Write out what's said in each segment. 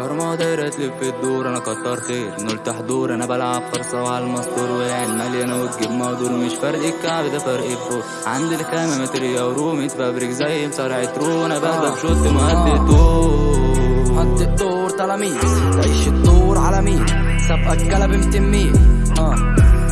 ما دايرة تلف الدور. أنا كتر خير نلت حضور أنا بلعب فرصة وعلى المستور وعين مليانة وتجيب مهدور. مش فرق الكعب ده فرق الفوق عندي الخامة ماتريا ورومي تفبرك زي مصارع ترو. أنا بهدف شوت مهدي طول حط الدور تلاميذ. تعيش الدور على مين؟ سابقك كلب 200 ميل آه.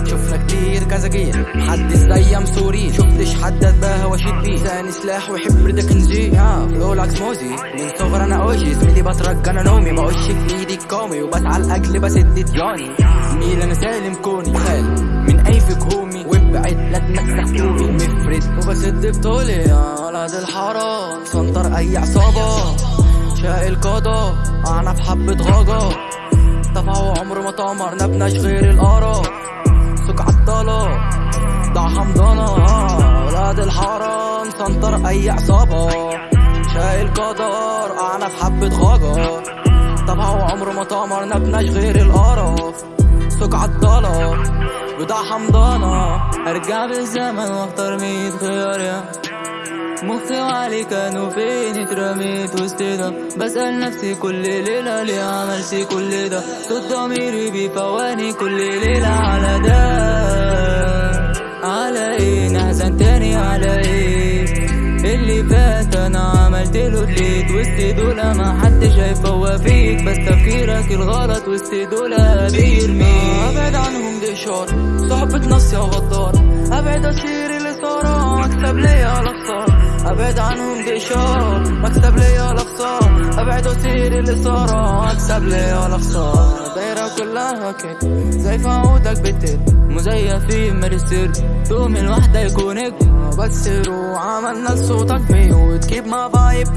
شفنا كتير كذا جيل. محدش زي مسورين شفتش حد اتباهى واشيد بيه ثاني سلاح ويحب رضا كنزي آه فلولاكس موزي. من صغر أنا أوجي. زميلي بترك أنا نومي. بقش في إيدي الكومي وبسعى لاجل بسد دياني زميل أنا سالم كوني. خال من أي فيك هومي. وابعد لا تمسح كومي مفرد. وبسد بطولي. آه ولد الحرام سنطر أي عصابة. شايل قضا أنا في حبة غاجة دفعوا عمر ما طمر نبناش غير القرا سوق عالطلة ضع حمضانة آه، ولاد أي عصابة. شايل قدر أنا في حبة غاجة دفعوا عمر ما طمر نبناش غير القرف. سوق عالطلة وضع حمضانة. أرجع بالزمن وأختار ميت خيار. يا مخي وعلي كانوا فين؟ اترميت وسط ده. بسأل نفسي كل ليلة ليه عملت كل ده؟ صوت ضميري بيفواني كل ليلة على ده. على إيه؟ نحزن تاني على إيه؟ عملت له دليت وسط دول ما حد شايف هو فيك بس تفكيرك الغلط وسط دول بيرميك. أبعد عنهم دي اشارة صحبة نص يا غدار. أبعد أشير اللي صار مكسب ليا الاخسار أبعد عنهم دي اشارة مكسب ليا الاخسار أبعد اشير اللي صار مكسب ليا الاخسار دايرة كلها كده زي في عودك بتد مزيفين مرسل دوم الواحدة يكونك. بس روح عملنا لصوتك ميوت كيب ما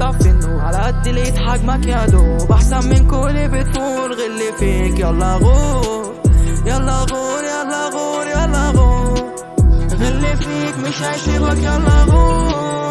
طفي النور على قد لقيت حجمك يا دوب أحسن من كل بتفول غل فيك يلا غور يلا غور يلا غور يلا غور. غل فيك مش هيسيبك يلا غور.